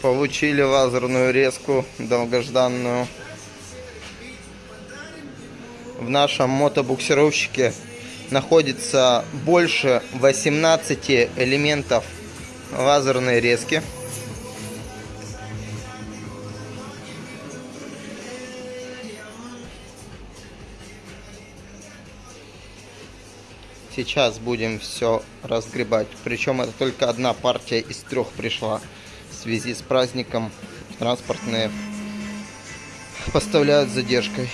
Получили лазерную резку долгожданную. В нашем мотобуксировщике находится больше 18 элементов лазерной резки. Сейчас будем все разгребать. Причем это только одна партия из трех пришла. В связи с праздником транспортные поставляют с задержкой.